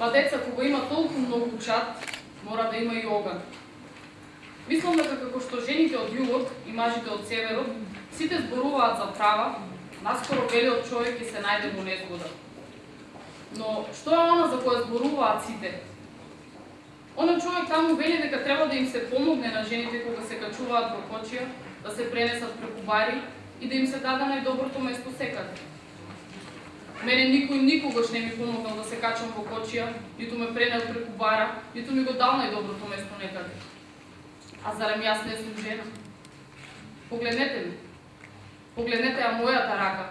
Па деца кога има толку многу чат, мора да има и оган. Мислам дека како што жените од југот и мажите од северот, сите зборуваат за права, наскоро белиот човек ќе се најде во незгода. Но што е она за која зборуваат сите? Оној човек таму вели дека треба да им се помогне на жените кога се качуваат во кочија, да се пренесат преку бари и да им се даде најдоброто место секаде. Мене никој никогаш не ми помогнал да се качам во кочија, ниту ме пренел преку бара, ниту ми го дал најдоброто место некаде. А зарем јас не сум жена? Погледнете ми. Погледнете ја мојата рака.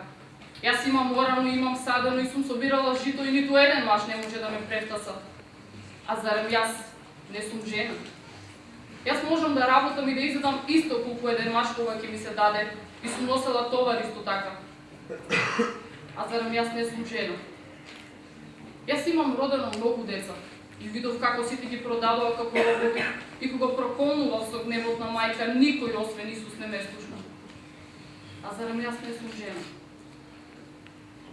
Јас имам орано, имам садено и сум собирала жито и ниту еден маж не може да ме префтаса. А зарем јас не сум жена? Јас можам да работам и да изедам исто колку еден маж кога ќе ми се даде и сум носела товар исто така. А зарем јас не сум жена? Јас имам родено многу деца и видов како сите ги продаваа како роботи и кога проколнував со гневот на мајка, никој освен Исус не ме слушна. А зарем јас не сум жена?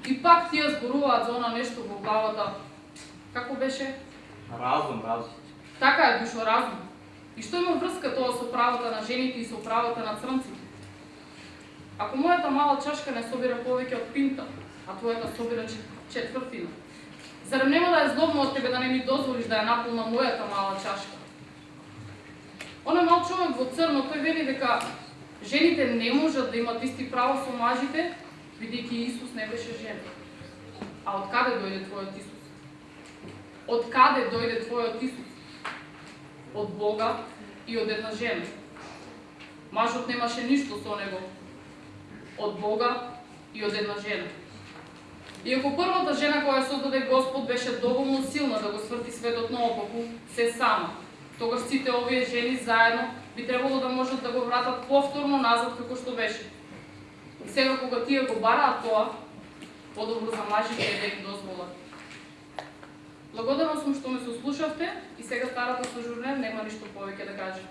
И пак тие зборуваат за она нешто во главата. Како беше? Разум, разум. Така е, душо разум. И што има врска тоа со правата на жените и со правата на црнците? Ако мојата мала чашка не собира повеќе од пинта, а твојата да собира четвртина, зарем нема да е злобно од тебе да не ми дозволиш да ја наполна мојата мала чашка? Оној мал човек во црно, тој вели дека жените не можат да имат исти права со мажите, бидејќи Исус не беше жена. А од каде дојде твојот Исус? Од каде дојде твојот Исус? Од Бога и од една жена. Мажот немаше ништо со него. Од Бога и од една жена. Иако првата жена која создаде Господ беше доволно силна да го сврти светот наопаку, се сама. Тогаш сите овие жени заедно би требало да можат да го вратат повторно назад како што беше. И сега кога тие го бараат тоа, подобро за мажите е да им дозволат. Благодарна сум што ме сослушавте и сега старата сожурнер нема ништо повеќе да каже.